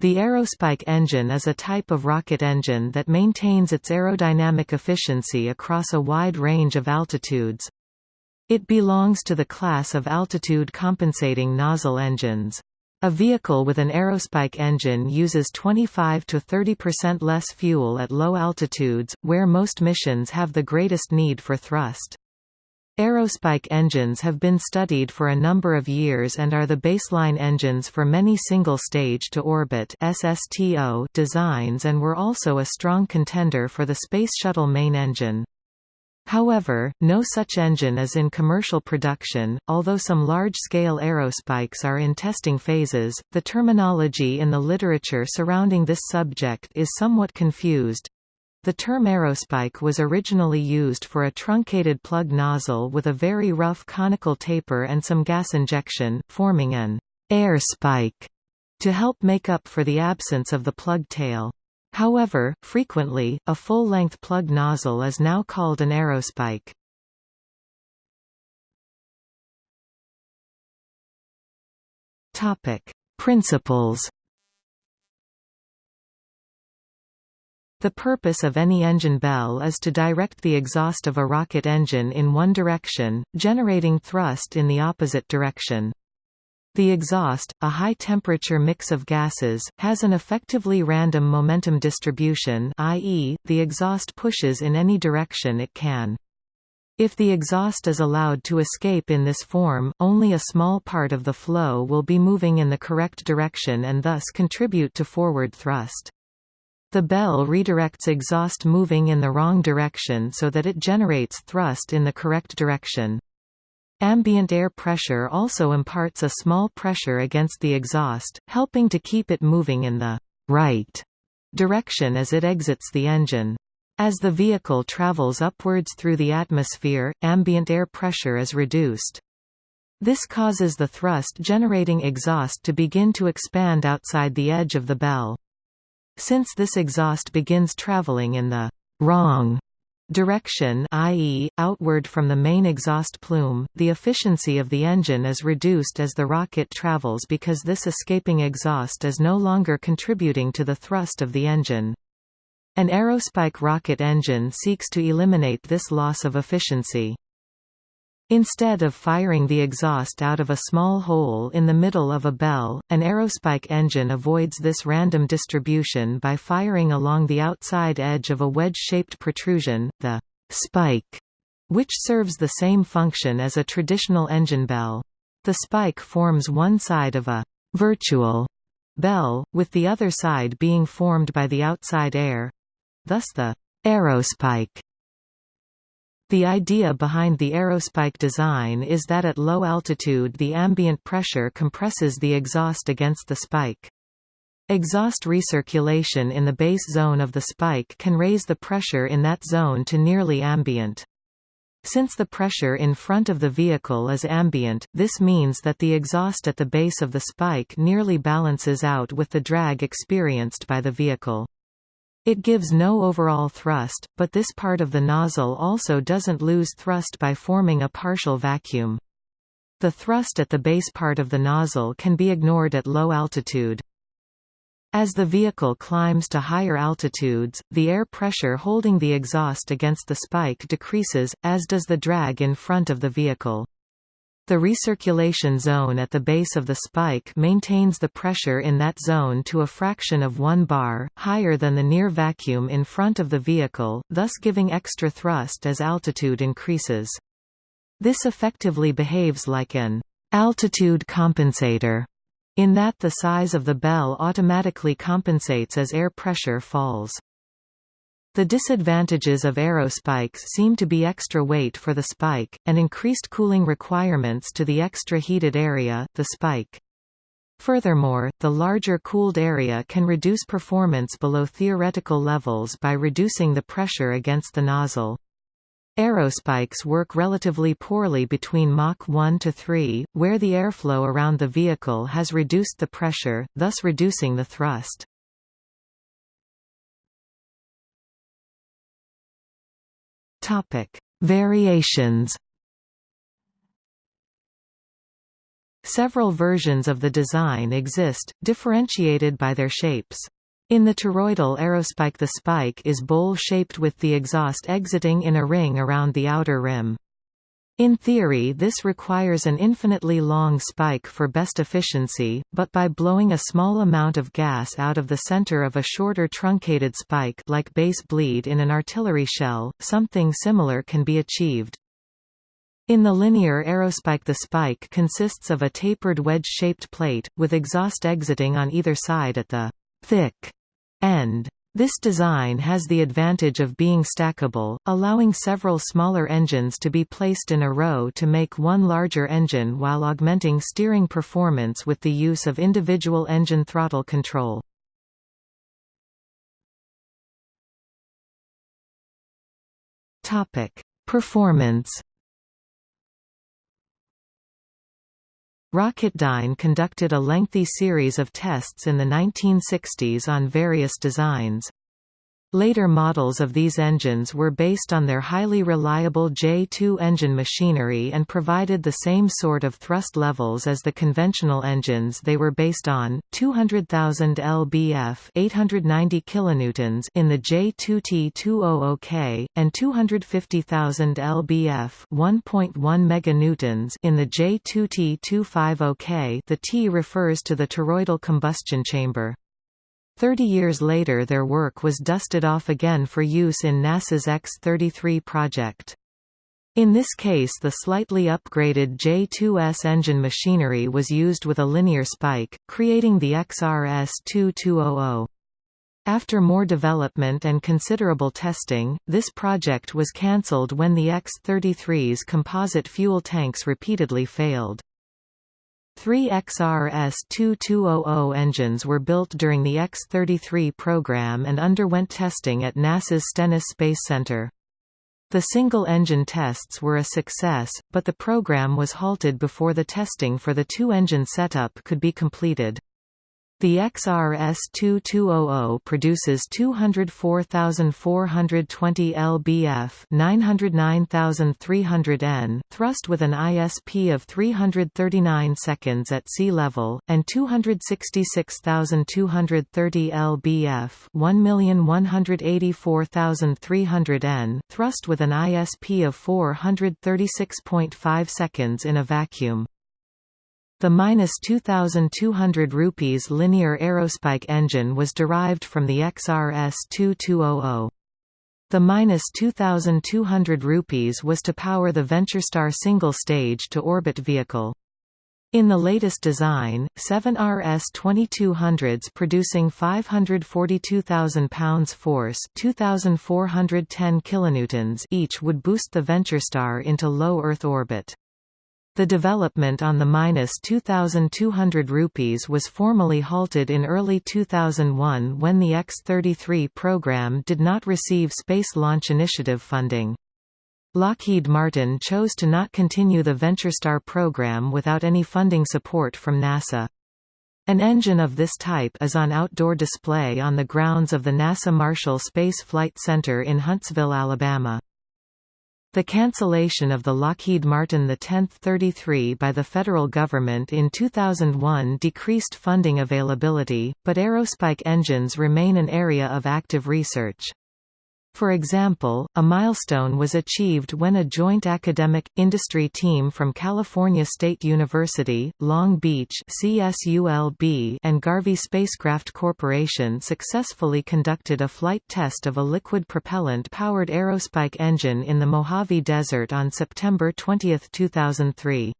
The aerospike engine is a type of rocket engine that maintains its aerodynamic efficiency across a wide range of altitudes. It belongs to the class of altitude compensating nozzle engines. A vehicle with an aerospike engine uses 25 to 30% less fuel at low altitudes, where most missions have the greatest need for thrust. Aerospike engines have been studied for a number of years and are the baseline engines for many single-stage to orbit SSTO designs and were also a strong contender for the Space Shuttle main engine. However, no such engine is in commercial production, although some large-scale aerospikes are in testing phases. The terminology in the literature surrounding this subject is somewhat confused. The term aerospike was originally used for a truncated plug nozzle with a very rough conical taper and some gas injection, forming an air spike to help make up for the absence of the plug tail. However, frequently, a full-length plug nozzle is now called an aerospike. Principles The purpose of any engine bell is to direct the exhaust of a rocket engine in one direction, generating thrust in the opposite direction. The exhaust, a high-temperature mix of gases, has an effectively random momentum distribution i.e., the exhaust pushes in any direction it can. If the exhaust is allowed to escape in this form, only a small part of the flow will be moving in the correct direction and thus contribute to forward thrust. The bell redirects exhaust moving in the wrong direction so that it generates thrust in the correct direction. Ambient air pressure also imparts a small pressure against the exhaust, helping to keep it moving in the right direction as it exits the engine. As the vehicle travels upwards through the atmosphere, ambient air pressure is reduced. This causes the thrust-generating exhaust to begin to expand outside the edge of the bell. Since this exhaust begins traveling in the wrong direction i.e., outward from the main exhaust plume, the efficiency of the engine is reduced as the rocket travels because this escaping exhaust is no longer contributing to the thrust of the engine. An aerospike rocket engine seeks to eliminate this loss of efficiency. Instead of firing the exhaust out of a small hole in the middle of a bell, an aerospike engine avoids this random distribution by firing along the outside edge of a wedge-shaped protrusion, the spike, which serves the same function as a traditional engine bell. The spike forms one side of a virtual bell, with the other side being formed by the outside air. Thus the aerospike the idea behind the aerospike design is that at low altitude the ambient pressure compresses the exhaust against the spike. Exhaust recirculation in the base zone of the spike can raise the pressure in that zone to nearly ambient. Since the pressure in front of the vehicle is ambient, this means that the exhaust at the base of the spike nearly balances out with the drag experienced by the vehicle. It gives no overall thrust, but this part of the nozzle also doesn't lose thrust by forming a partial vacuum. The thrust at the base part of the nozzle can be ignored at low altitude. As the vehicle climbs to higher altitudes, the air pressure holding the exhaust against the spike decreases, as does the drag in front of the vehicle. The recirculation zone at the base of the spike maintains the pressure in that zone to a fraction of 1 bar, higher than the near vacuum in front of the vehicle, thus giving extra thrust as altitude increases. This effectively behaves like an altitude compensator, in that the size of the bell automatically compensates as air pressure falls. The disadvantages of aerospikes seem to be extra weight for the spike, and increased cooling requirements to the extra heated area, the spike. Furthermore, the larger cooled area can reduce performance below theoretical levels by reducing the pressure against the nozzle. Aerospikes work relatively poorly between Mach 1 to 3, where the airflow around the vehicle has reduced the pressure, thus reducing the thrust. Topic: Variations. Several versions of the design exist, differentiated by their shapes. In the toroidal aerospike the spike is bowl-shaped with the exhaust exiting in a ring around the outer rim. In theory this requires an infinitely long spike for best efficiency, but by blowing a small amount of gas out of the center of a shorter truncated spike like base bleed in an artillery shell, something similar can be achieved. In the linear aerospike the spike consists of a tapered wedge-shaped plate, with exhaust exiting on either side at the thick end. This design has the advantage of being stackable, allowing several smaller engines to be placed in a row to make one larger engine while augmenting steering performance with the use of individual engine throttle control. Performance Rocketdyne conducted a lengthy series of tests in the 1960s on various designs. Later models of these engines were based on their highly reliable J2 engine machinery and provided the same sort of thrust levels as the conventional engines they were based on, 200,000 lbf 890 kilonewtons in the J2T200K, and 250,000 lbf 1.1 meganewtons in the J2T250K the T refers to the toroidal combustion chamber. Thirty years later their work was dusted off again for use in NASA's X-33 project. In this case the slightly upgraded J2S engine machinery was used with a linear spike, creating the XRS-2200. After more development and considerable testing, this project was cancelled when the X-33's composite fuel tanks repeatedly failed. Three XRS-2200 engines were built during the X-33 program and underwent testing at NASA's Stennis Space Center. The single-engine tests were a success, but the program was halted before the testing for the two-engine setup could be completed. The XRS-2200 produces 204,420 lbf 909,300 N thrust with an ISP of 339 seconds at sea level, and 266,230 lbf 1,184,300 N thrust with an ISP of 436.5 seconds in a vacuum. The minus 2,200 rupees linear aerospike engine was derived from the XRS-2200. The minus 2,200 rupees was to power the VentureStar single-stage to orbit vehicle. In the latest design, seven RS-2200s producing 542,000 pounds force 2,410 kilonewtons each would boost the VentureStar into low Earth orbit. The development on the minus 2,200 rupees was formally halted in early 2001 when the X-33 program did not receive Space Launch Initiative funding. Lockheed Martin chose to not continue the VentureStar program without any funding support from NASA. An engine of this type is on outdoor display on the grounds of the NASA Marshall Space Flight Center in Huntsville, Alabama. The cancellation of the Lockheed Martin X-33 by the federal government in 2001 decreased funding availability, but aerospike engines remain an area of active research. For example, a milestone was achieved when a joint academic, industry team from California State University, Long Beach CSULB and Garvey Spacecraft Corporation successfully conducted a flight test of a liquid propellant-powered aerospike engine in the Mojave Desert on September 20, 2003.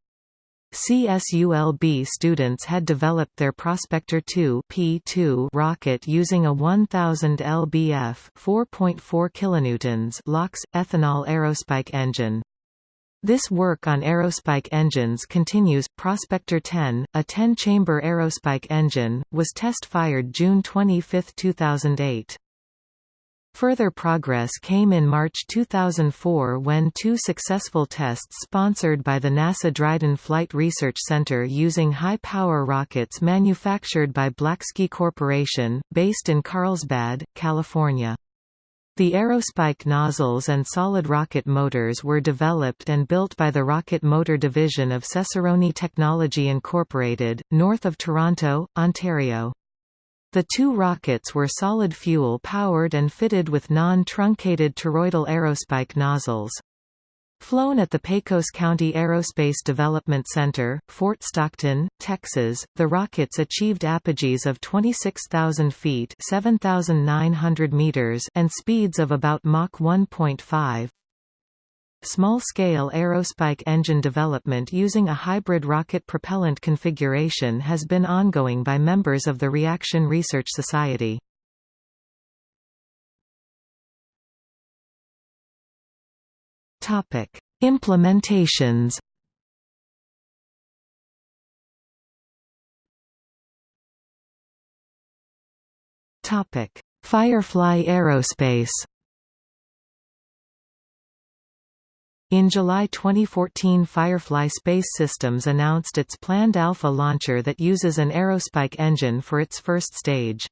CSULB students had developed their Prospector 2 P2 rocket using a 1000 lbf 4.4 kilonewtons LOX ethanol aerospike engine. This work on aerospike engines continues. Prospector 10, a 10-chamber aerospike engine, was test-fired June 25, 2008. Further progress came in March 2004 when two successful tests sponsored by the NASA Dryden Flight Research Center using high-power rockets manufactured by Blacksky Corporation, based in Carlsbad, California. The aerospike nozzles and solid rocket motors were developed and built by the Rocket Motor Division of Cesaroni Technology Incorporated, north of Toronto, Ontario. The two rockets were solid fuel powered and fitted with non-truncated toroidal aerospike nozzles. Flown at the Pecos County Aerospace Development Center, Fort Stockton, Texas, the rockets achieved apogees of 26,000 feet (7,900 meters) and speeds of about Mach 1.5. Small-scale aerospike engine development using a hybrid rocket propellant configuration has been ongoing by members of the Reaction Research Society. Topic: Implementations. Topic: Firefly Aerospace. In July 2014 Firefly Space Systems announced its planned Alpha launcher that uses an aerospike engine for its first stage.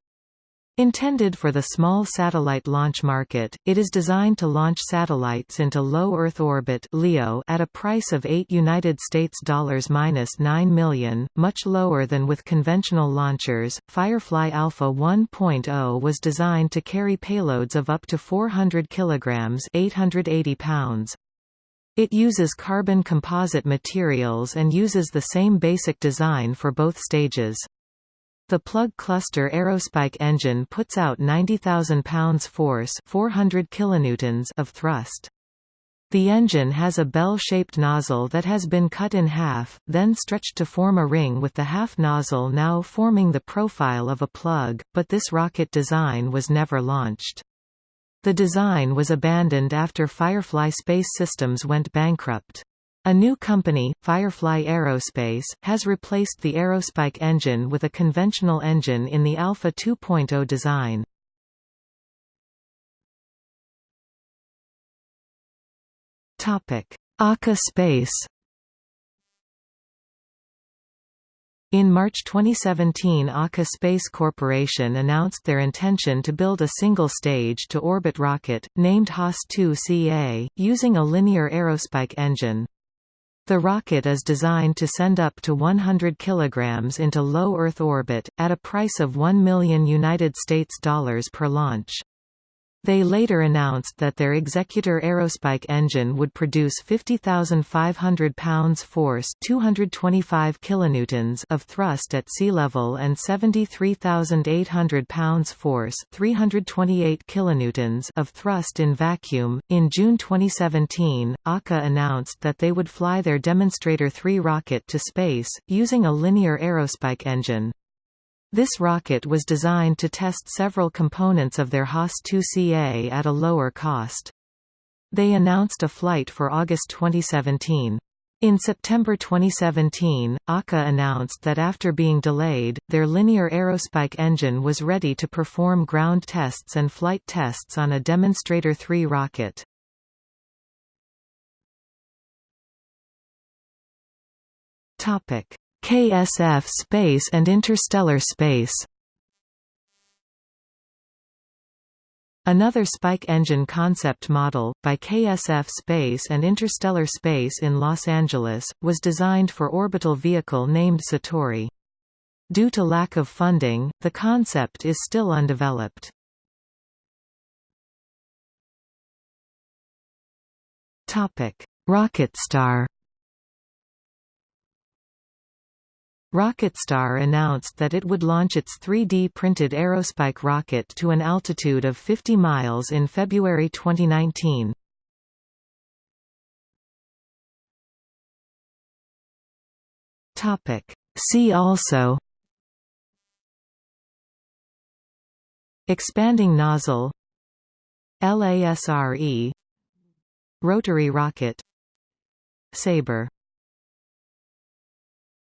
Intended for the small satellite launch market, it is designed to launch satellites into low Earth orbit (LEO) at a price of 8 United States dollars minus 9 million, much lower than with conventional launchers. Firefly Alpha 1.0 was designed to carry payloads of up to 400 kilograms (880 pounds). It uses carbon composite materials and uses the same basic design for both stages. The plug cluster aerospike engine puts out 90,000 pounds force 400 kilonewtons of thrust. The engine has a bell-shaped nozzle that has been cut in half, then stretched to form a ring with the half nozzle now forming the profile of a plug, but this rocket design was never launched. The design was abandoned after Firefly Space Systems went bankrupt. A new company, Firefly Aerospace, has replaced the Aerospike engine with a conventional engine in the Alpha 2.0 design. ARCA Space In March 2017 ARCA Space Corporation announced their intention to build a single-stage to orbit rocket, named Haas 2CA, using a linear aerospike engine. The rocket is designed to send up to 100 kilograms into low Earth orbit, at a price of 1 million United States dollars per launch. They later announced that their Executor Aerospike engine would produce 50,500 pounds force 225 kilonewtons of thrust at sea level and 73,800 pounds force 328 kilonewtons of thrust in vacuum. In June 2017, ARCA announced that they would fly their Demonstrator 3 rocket to space, using a linear aerospike engine. This rocket was designed to test several components of their Haas 2CA at a lower cost. They announced a flight for August 2017. In September 2017, ARCA announced that after being delayed, their linear aerospike engine was ready to perform ground tests and flight tests on a Demonstrator 3 rocket. KSF Space and Interstellar Space Another spike engine concept model, by KSF Space and Interstellar Space in Los Angeles, was designed for orbital vehicle named Satori. Due to lack of funding, the concept is still undeveloped. Rocketstar Rocketstar announced that it would launch its 3D-printed Aerospike rocket to an altitude of 50 miles in February 2019. See also Expanding nozzle LASRE Rotary rocket Sabre